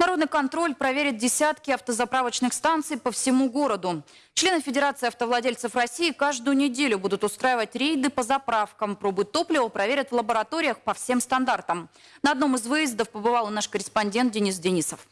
Народный контроль проверит десятки автозаправочных станций по всему городу. Члены Федерации автовладельцев России каждую неделю будут устраивать рейды по заправкам. Пробы топлива проверят в лабораториях по всем стандартам. На одном из выездов побывал наш корреспондент Денис Денисов.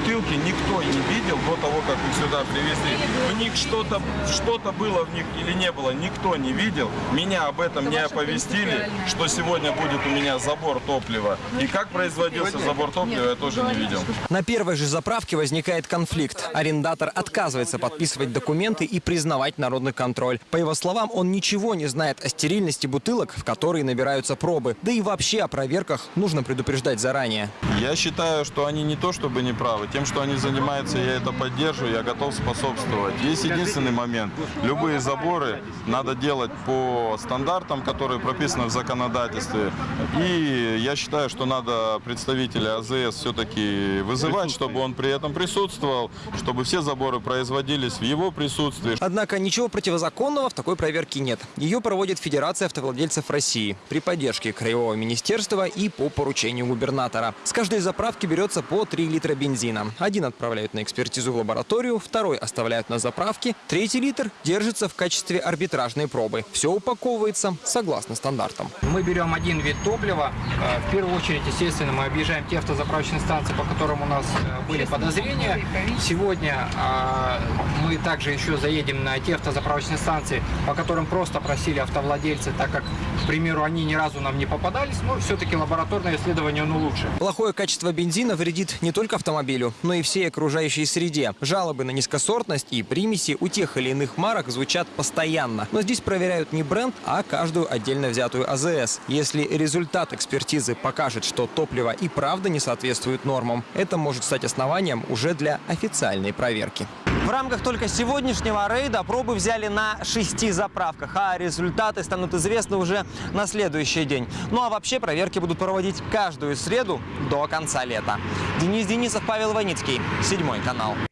Бутылки никто не видел до того, как их сюда привезли. В них что-то что было в них или не было, никто не видел. Меня об этом не оповестили, что сегодня будет у меня забор топлива. И как производился забор топлива, я тоже не видел. На первой же заправке возникает конфликт. Арендатор отказывается подписывать документы и признавать народный контроль. По его словам, он ничего не знает о стерильности бутылок, в которые набираются пробы. Да и вообще о проверках нужно предупреждать заранее. Я считаю, что они не то чтобы не правы. Тем, что они занимаются, я это поддерживаю, я готов способствовать. Есть единственный момент. Любые заборы надо делать по стандартам, которые прописаны в законодательстве. И я считаю, что надо представителя АЗС все-таки вызывать, чтобы он при этом присутствовал, чтобы все заборы производились в его присутствии. Однако ничего противозаконного в такой проверке нет. Ее проводит Федерация автовладельцев России при поддержке Краевого министерства и по поручению губернатора. С каждой заправки берется по 3 литра бензина. Один отправляют на экспертизу в лабораторию, второй оставляют на заправке, третий литр держится в качестве арбитражной пробы. Все упаковывается согласно стандартам. Мы берем один вид топлива. Э, В первую очередь, естественно, мы объезжаем те автозаправочные станции, по которым у нас э, были подозрения. Сегодня э, мы также еще заедем на те автозаправочные станции, по которым просто просили автовладельцы, так как, к примеру, они ни разу нам не попадались, но все-таки лабораторное исследование, оно лучше. Плохое качество бензина вредит не только автомобилю, но и всей окружающей среде. Жалобы на низкосортность и примеси у тех или иных марок звучат постоянно. Но здесь проверяют не бренд, а каждую отдельно взятую АЗС. Если результат экспертизы покажет, что топливо и правда не соответствует нормам, это может стать основанием уже для официальной проверки. В рамках только сегодняшнего рейда пробы взяли на шести заправках, а результаты станут известны уже на следующий день. Ну а вообще проверки будут проводить каждую среду до конца лета. Денис Денисов, Павел Ваницкий, седьмой канал.